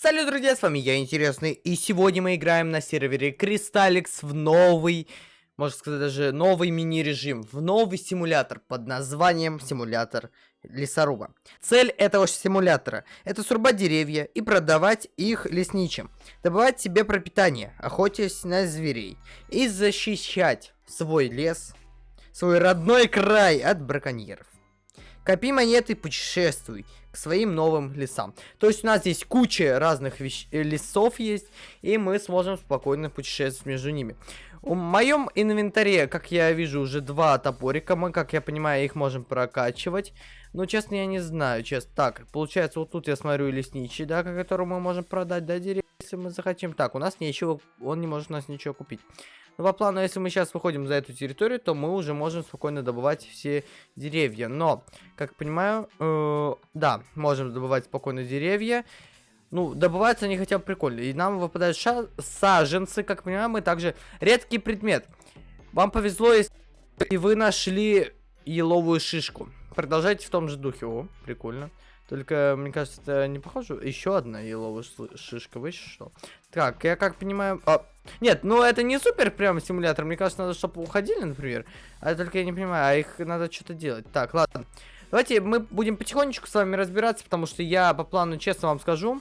Салют, друзья, с вами я, Интересный, и сегодня мы играем на сервере Кристалликс в новый, можно сказать, даже новый мини-режим, в новый симулятор под названием Симулятор Лесоруба. Цель этого симулятора – это срубать деревья и продавать их лесничим, добывать себе пропитание, охотясь на зверей, и защищать свой лес, свой родной край от браконьеров. Копи монеты, путешествуй к своим новым лесам. То есть у нас здесь куча разных вещ... Э, лесов есть, и мы сможем спокойно путешествовать между ними. В моем инвентаре, как я вижу, уже два топорика. Мы, как я понимаю, их можем прокачивать. Но, честно, я не знаю, честно. Так, получается, вот тут я смотрю лесничий, да, который мы можем продать, да, деревья, если мы захотим. Так, у нас ничего, он не может у нас ничего купить. Но по плану, если мы сейчас выходим за эту территорию, то мы уже можем спокойно добывать все деревья. Но, как понимаю, э, да, можем добывать спокойно деревья. Ну, добываются они хотя бы прикольно. И нам выпадают ша саженцы, как понимаем, мы также редкий предмет. Вам повезло, если вы нашли еловую шишку. Продолжайте в том же духе. О, прикольно. Только, мне кажется, это не похоже. Еще одна еловая шишка. Вы? Так, я как понимаю... А, нет, ну это не супер прям симулятор. Мне кажется, надо, чтобы уходили, например. А только я не понимаю, а их надо что-то делать. Так, ладно. Давайте мы будем потихонечку с вами разбираться, потому что я по плану, честно вам скажу,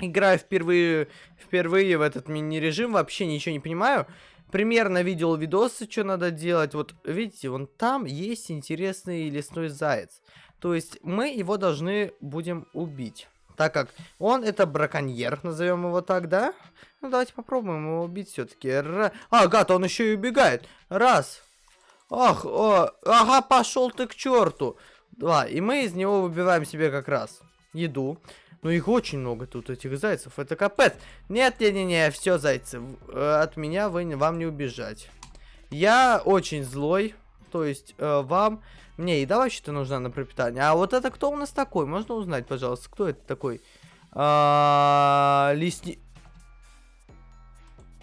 играю впервые, впервые в этот мини-режим, вообще ничего не понимаю. Примерно видел видосы, что надо делать. Вот, видите, вон там есть интересный лесной заяц. То есть мы его должны будем убить. Так как он это браконьер, назовем его так, да? Ну, давайте попробуем его убить все-таки. А, гад, он еще и убегает. Раз. Ах, о, ага, пошел ты к черту. Два. И мы из него выбиваем себе как раз еду. Ну, их очень много тут, этих зайцев. Это капец. Нет, не-не-не, все, зайцы. Э, от меня вы, вам не убежать. Я очень злой. То есть, э, вам... Мне еда вообще-то нужна на пропитание. А вот это кто у нас такой? Можно узнать, пожалуйста, кто это такой? А, лисни...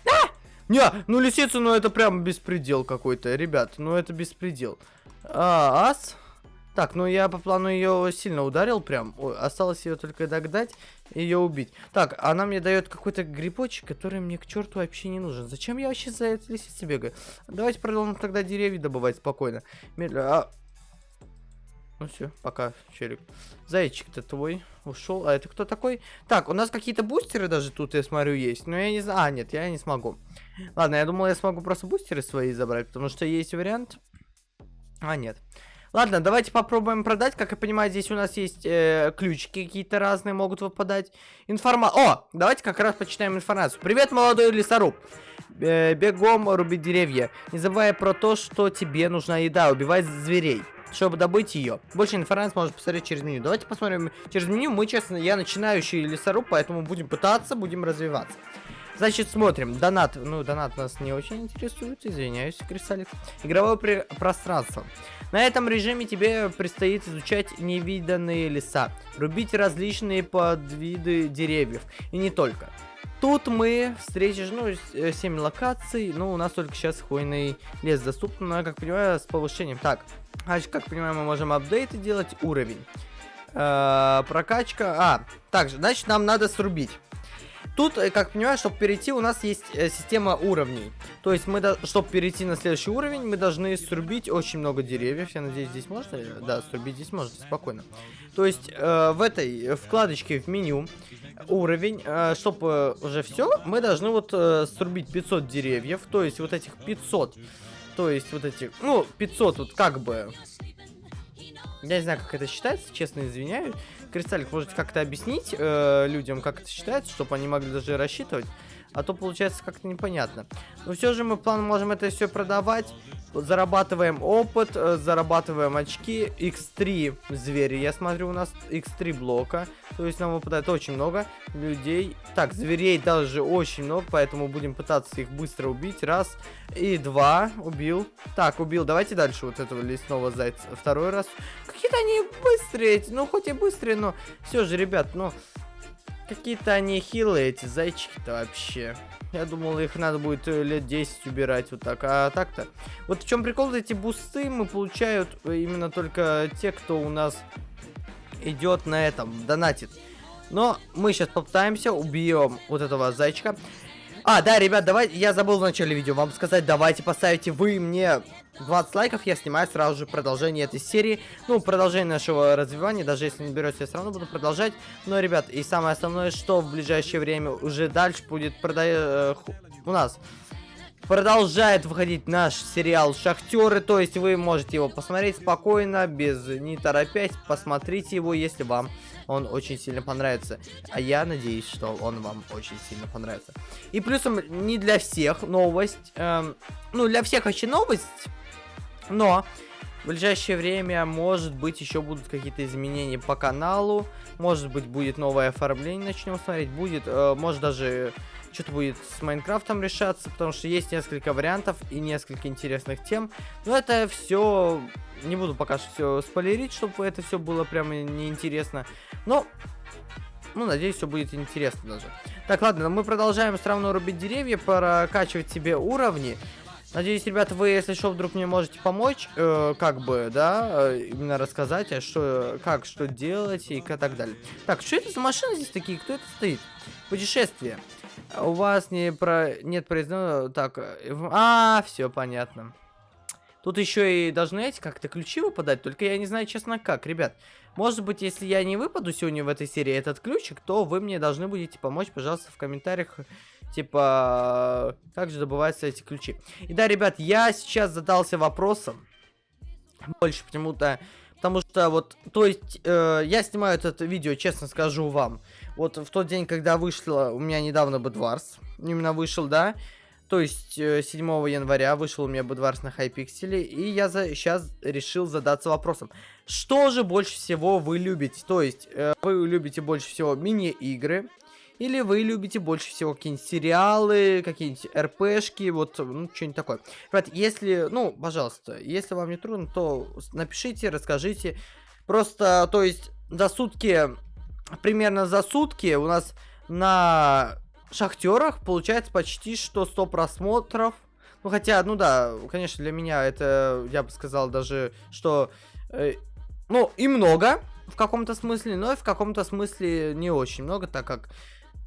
А! Не, ну лисица, ну это прям беспредел какой-то, ребят. Ну это беспредел. А, ас? Так, ну я по плану ее сильно ударил прям. Ой, осталось ее только догнать и ее убить. Так, она мне дает какой-то грибочек, который мне к черту вообще не нужен. Зачем я вообще за этой лисицей бегаю? Давайте продолжим тогда деревья добывать спокойно. Медленно. А... Ну все, пока, челик. Зайчик-то твой ушел. А это кто такой? Так, у нас какие-то бустеры даже тут, я смотрю, есть. Но я не знаю. А, нет, я не смогу. Ладно, я думал, я смогу просто бустеры свои забрать, потому что есть вариант. А, нет. Ладно, давайте попробуем продать. Как я понимаю, здесь у нас есть э, ключики какие-то разные могут выпадать. Информа... О, давайте как раз почитаем информацию. Привет, молодой лесоруб. Э, бегом рубить деревья. Не забывай про то, что тебе нужна еда. Убивай зверей чтобы добыть ее. Больше информации можно посмотреть через меню. Давайте посмотрим через меню. Мы, честно, я начинающий лесоруб, поэтому будем пытаться, будем развиваться. Значит, смотрим. Донат. Ну, донат нас не очень интересует. Извиняюсь, Кристаллик. Игровое пространство. На этом режиме тебе предстоит изучать невиданные леса, рубить различные подвиды деревьев, и не только. Тут мы встретишь, ну, 7 локаций, ну, у нас только сейчас хвойный лес доступен, но, как понимаю, с повышением. Так, значит, как понимаю, мы можем апдейты делать, уровень. Э -э прокачка, а, также, значит, нам надо срубить. Тут, э, как понимаю, чтобы перейти, у нас есть э, система уровней. То есть, мы, чтобы перейти на следующий уровень, мы должны срубить очень много деревьев. Я надеюсь, здесь можно? Да, срубить здесь можно, спокойно. То есть, э, в этой вкладочке в меню уровень, э, чтобы уже все, мы должны вот э, срубить 500 деревьев. То есть, вот этих 500. То есть, вот эти, ну, 500 вот как бы я не знаю, как это считается, честно извиняюсь. Кристаллик, можете как-то объяснить э, людям, как это считается, чтобы они могли даже рассчитывать? А то получается как-то непонятно. Но все же мы план можем это все продавать. Зарабатываем опыт, э, зарабатываем очки. X3 звери. Я смотрю, у нас X3 блока. То есть нам выпадает очень много людей. Так, зверей даже очень много, поэтому будем пытаться их быстро убить. Раз и два. Убил. Так, убил. Давайте дальше вот этого лесного зайца. Второй раз. Какие-то они быстрые. Ну, хоть и быстрые, но все же, ребят, ну... Какие-то они хилые, эти зайчики-то вообще. Я думал, их надо будет э, лет 10 убирать вот так. А так-то... Вот в чем прикол, эти бусты мы получают именно только те, кто у нас идет на этом, донатит. Но мы сейчас попытаемся, убьем вот этого зайчика. А, да, ребят, давайте, я забыл в начале видео вам сказать, давайте поставите вы мне 20 лайков, я снимаю сразу же продолжение этой серии. Ну, продолжение нашего развивания, даже если не берете, я все равно буду продолжать. Но, ребят, и самое основное, что в ближайшее время уже дальше будет продать э, у нас продолжает выходить наш сериал «Шахтеры», то есть вы можете его посмотреть спокойно, без не торопясь, посмотрите его, если вам он очень сильно понравится. А я надеюсь, что он вам очень сильно понравится. И плюсом не для всех новость, эм, ну для всех вообще новость, но в ближайшее время, может быть, еще будут какие-то изменения по каналу, может быть, будет новое оформление, начнем смотреть, будет, э, может даже что-то будет с Майнкрафтом решаться, потому что есть несколько вариантов и несколько интересных тем. Но это все, не буду пока все спойлерить, чтобы это все было прямо неинтересно. Но, ну, надеюсь, все будет интересно даже. Так, ладно, мы продолжаем все равно рубить деревья, прокачивать себе уровни. Надеюсь, ребята, вы, если что, вдруг мне можете помочь, э, как бы, да, э, именно рассказать, а что, как, что делать и так далее. Так, что это за машины здесь такие? Кто это стоит? Путешествие. У вас не про... нет произведено... Так, э, а, все понятно. Тут еще и должны эти как-то ключи выпадать, только я не знаю, честно, как, ребят. Может быть, если я не выпаду сегодня в этой серии этот ключик, то вы мне должны будете помочь, пожалуйста, в комментариях, типа, как же добываются эти ключи. И да, ребят, я сейчас задался вопросом, больше почему-то, потому что вот, то есть, э, я снимаю это видео, честно скажу вам, вот в тот день, когда вышло, у меня недавно Бедварс, именно вышел, да, то есть 7 э, января вышел у меня Будварс на Хайпикселе, и я за, сейчас решил задаться вопросом, что же больше всего вы любите? То есть э, вы любите больше всего мини-игры, или вы любите больше всего какие-нибудь сериалы, какие-нибудь РПшки, вот, ну, что-нибудь такое. Ребят, если, ну, пожалуйста, если вам не трудно, то напишите, расскажите. Просто, то есть, за сутки, примерно за сутки у нас на шахтерах получается почти что 100 просмотров. Ну, хотя, ну да, конечно, для меня это, я бы сказал даже, что, э, ну, и много в каком-то смысле, но и в каком-то смысле не очень много, так как,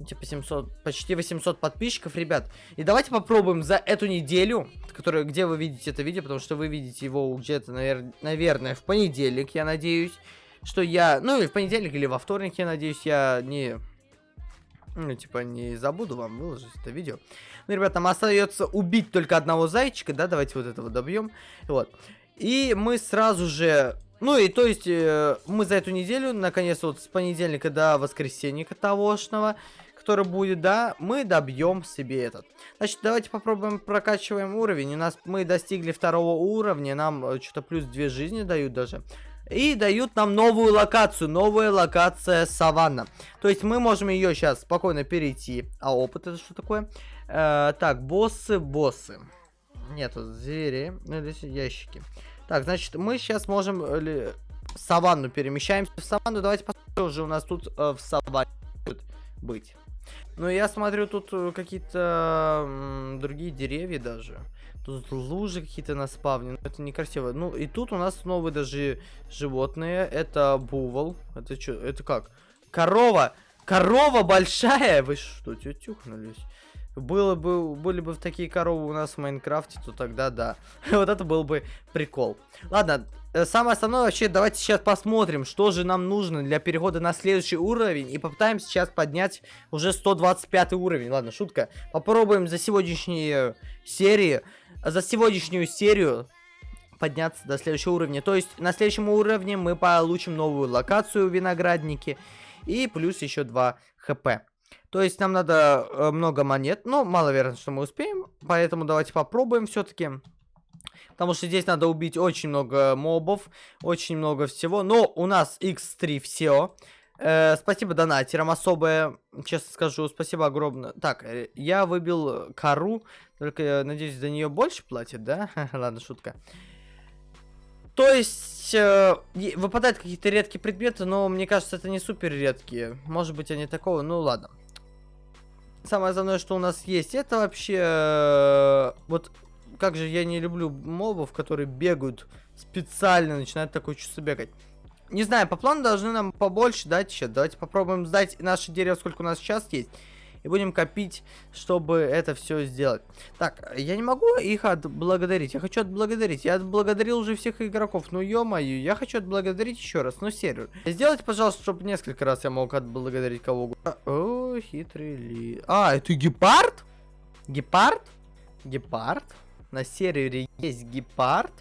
типа, 700, почти 800 подписчиков, ребят. И давайте попробуем за эту неделю, которая, где вы видите это видео, потому что вы видите его где-то, навер наверное, в понедельник, я надеюсь, что я, ну, или в понедельник, или во вторник, я надеюсь, я не ну, типа, не забуду вам выложить это видео. Ну, ребята, нам остается убить только одного зайчика, да, давайте вот этого добьем. Вот. И мы сразу же... Ну, и то есть, э, мы за эту неделю, наконец, вот с понедельника до воскресенья тогошнего, который будет, да, мы добьем себе этот. Значит, давайте попробуем прокачиваем уровень. У нас мы достигли второго уровня, нам э, что-то плюс две жизни дают даже. И дают нам новую локацию. Новая локация саванна. То есть мы можем ее сейчас спокойно перейти. А опыт это что такое? Э, так, боссы, боссы. Нету звери. Ну, здесь ящики. Так, значит, мы сейчас можем э, саванну перемещаемся. В саванну давайте посмотрим, уже у нас тут э, в саванне будет быть. Ну, я смотрю, тут э, какие-то другие деревья даже. Тут лужи какие-то на спавне. Это некрасиво. Ну, и тут у нас новые даже животные. Это бувал. Это что? Это как? Корова! Корова большая! Вы что, тюхнулись? Было бы, были бы такие коровы у нас в Майнкрафте, то тогда да. вот это был бы прикол. Ладно, э, самое основное вообще, давайте сейчас посмотрим, что же нам нужно для перехода на следующий уровень. И попытаемся сейчас поднять уже 125 уровень. Ладно, шутка. Попробуем за сегодняшние серии за сегодняшнюю серию подняться до следующего уровня. То есть на следующем уровне мы получим новую локацию виноградники и плюс еще 2 хп. То есть нам надо э, много монет, но маловероятно, что мы успеем, поэтому давайте попробуем все-таки. Потому что здесь надо убить очень много мобов, очень много всего. Но у нас x3 все. Э, спасибо донатерам особое, честно скажу, спасибо огромное. Так, э, я выбил кору, только, я надеюсь, за нее больше платят, да? Ладно, шутка. То есть, э, выпадают какие-то редкие предметы, но мне кажется, это не супер редкие. Может быть, они такого, ну ладно. Самое основное, что у нас есть, это вообще... Э, вот, как же я не люблю мобов, которые бегают специально, начинают такое чувство бегать. не знаю, по плану должны нам побольше дать еще. Давайте попробуем сдать наше дерево, сколько у нас сейчас есть. И будем копить, чтобы это все сделать. Так, я не могу их отблагодарить. Я хочу отблагодарить. Я отблагодарил уже всех игроков. Ну, ё-моё, я хочу отблагодарить еще раз. Ну, сервер. Сделайте, пожалуйста, чтобы несколько раз я мог отблагодарить кого угодно. О, хитрый ли. А, это гепард? Гепард? Гепард? На сервере есть гепард?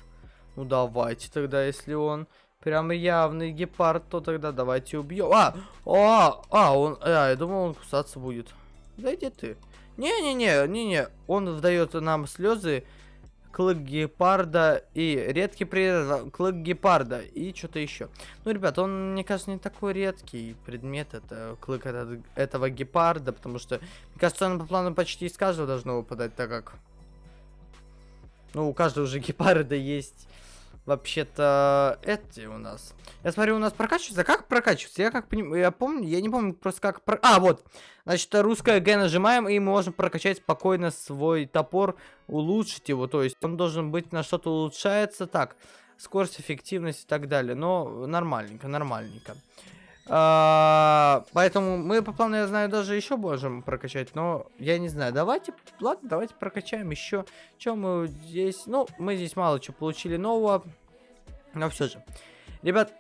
Ну, давайте тогда, если он... Прям явный гепард, то тогда давайте убьем. А, а, а, он, а, я думал, он кусаться будет. Да иди ты. Не-не-не, не-не, он вдает нам слезы, клык гепарда и редкий предмет, клык гепарда и что-то еще. Ну, ребят, он, мне кажется, не такой редкий предмет, это клык этот, этого гепарда, потому что, мне кажется, он по плану почти из каждого должно выпадать, так как, ну, у каждого уже гепарда есть вообще-то эти у нас. Я смотрю, у нас прокачивается. Как прокачивается? Я как я помню, я не помню просто как... Про... А, вот. Значит, русское Г нажимаем, и мы можем прокачать спокойно свой топор, улучшить его. То есть он должен быть на что-то улучшается. Так, скорость, эффективность и так далее. Но нормальненько, нормальненько. А, поэтому мы по плану, я знаю, даже еще можем прокачать, но я не знаю. Давайте, ладно, давайте прокачаем еще. Чем мы здесь? Ну, мы здесь мало чего получили нового. Но все же. Ребят,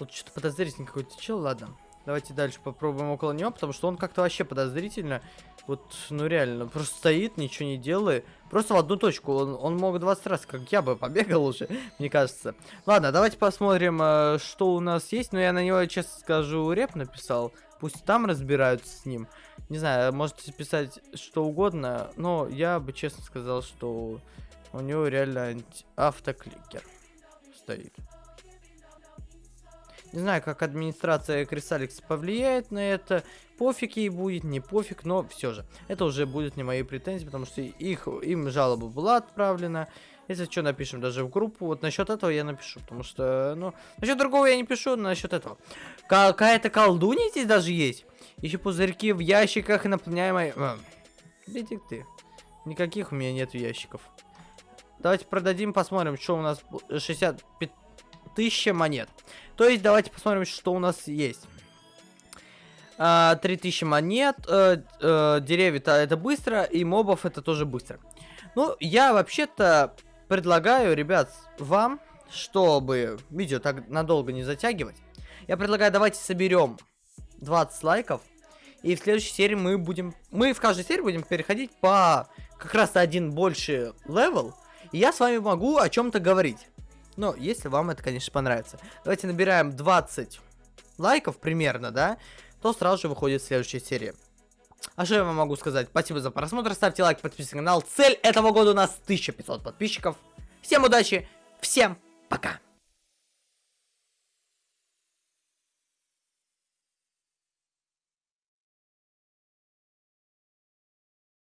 вот что-то подозрительный какой-то чел, ладно. Давайте дальше попробуем около него, потому что он как-то вообще подозрительно. Вот, ну реально, просто стоит, ничего не делает. Просто в одну точку. Он, он мог 20 раз, как я бы, побегал уже, мне кажется. Ладно, давайте посмотрим, э, что у нас есть. Но я на него, честно скажу, реп написал. Пусть там разбираются с ним. Не знаю, можете писать что угодно, но я бы честно сказал, что у него реально автокликер стоит. Не знаю, как администрация Крисаликс повлияет на это. Пофиг ей будет, не пофиг, но все же. Это уже будет не мои претензии, потому что их, им жалоба была отправлена. Если что, напишем даже в группу. Вот насчет этого я напишу, потому что, ну, насчет другого я не пишу, но насчет этого. Какая-то колдунья здесь даже есть. Еще пузырьки в ящиках и наполняемой... А, иди ты. Никаких у меня нет ящиков. Давайте продадим, посмотрим, что у нас 60... 1000 монет. То есть давайте посмотрим, что у нас есть. А, 3000 монет, э, э, деревья-то это быстро, и мобов это тоже быстро. Ну, я вообще-то предлагаю, ребят, вам, чтобы видео так надолго не затягивать, я предлагаю, давайте соберем 20 лайков, и в следующей серии мы будем... Мы в каждой серии будем переходить по как раз один больше level, и я с вами могу о чем-то говорить. Но если вам это, конечно, понравится. Давайте набираем 20 лайков примерно, да, то сразу же выходит следующая серия. А что я вам могу сказать? Спасибо за просмотр, ставьте лайк, подписывайтесь на канал. Цель этого года у нас 1500 подписчиков. Всем удачи, всем пока!